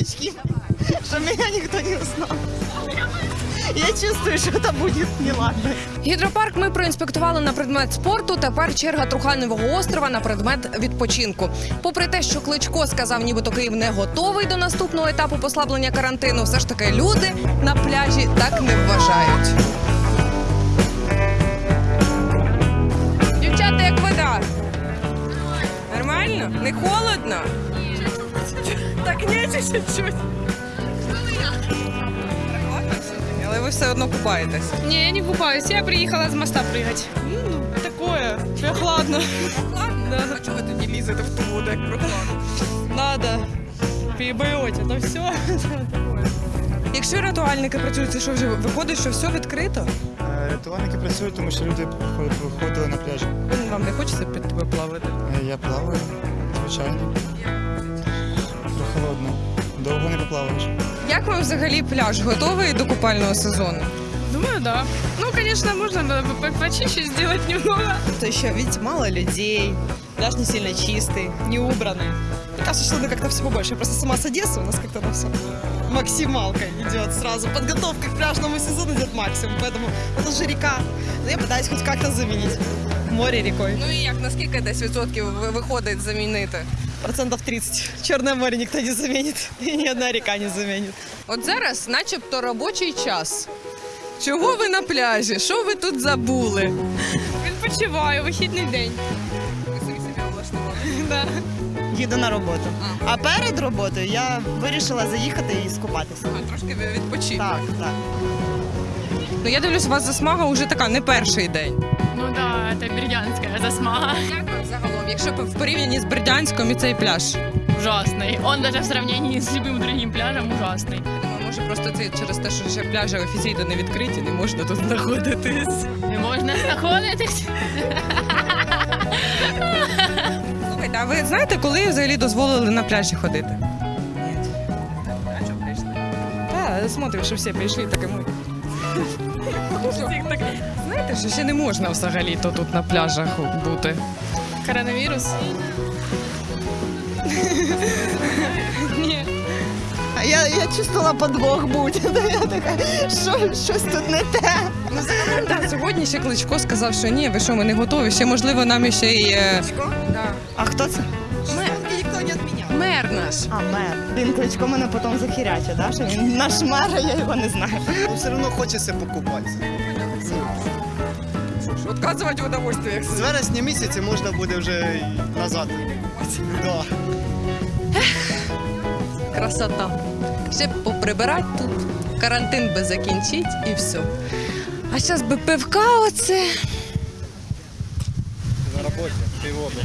очки, чтобы меня никто не узнал. Я чувствую, что это будет неладно. Гідропарк ми проінспектували на предмет спорту. Тепер черга Труханевого острова на предмет відпочинку. Попри те, що Кличко сказав, нібито Київ не готовий до наступного етапу послаблення карантину, все ж таки люди на пляжі так не вважають. Дівчата, як вода? Нормально? Не холодно? Ні, чуть-чуть. Але ви все одно купаєтесь. Не, я не купаюсь. Я приехала с моста прыгать. Такое, прохладно. Да. А чого ви тоді лізете в ту воду, як прохладно? Надо. Перебороть, это все. Якщо рятувальники працюють, це що вже виходить, що все відкрито? Е, Рятувальники працюють, тому що люди виходили на пляж. Вам не хочеться під тебе плавати? Е, Я плаваю, звичайно. Прохолодно. Довго не поплаваєш. Як вам взагалі пляж готовий до купального сезону? Думаю, да. Ну, конечно, можно было бы по- почище сделать немного. То еще, видите, мало людей, пляж не сильно чистый, не убранный. Мне кажется, что надо как-то всего больше. Я просто сама с Одессы, у нас как-то там все максималка идет сразу. Подготовка к пляжному сезону идет максимум, поэтому это же река. Но я пытаюсь хоть как-то заменить море рекой. Ну і як наскільки десь відсотків ви- виходить замінити? Процентов 30. Черное море никто не заменит, и ни одна река не заменит. От зараз, начебто, робочий час. Чого ви на пляжі? Що ви тут забули? Відпочиваю, вихідний день. Ви самі собі облаштували. Да. Їду на роботу. А перед роботою я вирішила заїхати і скупатися. Ага, Трошки ви відпочити. Так, так. Ну я дивлюсь, у вас засмага вже така не перший день. Ну да, это бердянская засмага. Як вам загалом, якщо б в порівнянні з Бердянськом і цей пляж? Ужасный. Он даже в сравнении с любым другим пляжем ужасный. Думаю, може просто це через те, що ще пляжі офіційно не відкриті, не можна тут знаходитись. Не можна знаходитись. Слухайте, а ви знаєте, коли взагалі дозволили на пляжі ходити? Ні. А що прийшли? Так, смотрю, що всі прийшли, так і ми. Знаєте, що ще не можна взагалі то тут на пляжах бути. Коронавірус? Ні. А я, я чувствувала подвох будь. Я така, що, щось тут не те. Ну, загалом, так, сьогодні ще Кличко сказав, що ні, ви що, ми не готові. Ще, можливо, нам ще й е, да. А хто це? Мер. Мер наш. А, мер. Він кличко мене потім захиряче, да? що він наш мер, а я його не знаю. Ну, все одно хочеться покупатися. Отказувати в удовольствиях. З вересня місяця можна буде вже назад. Да. Красота. Ще б поприбирати тут, карантин би закінчить і все. А зараз би пивка оце. На роботі, піводу.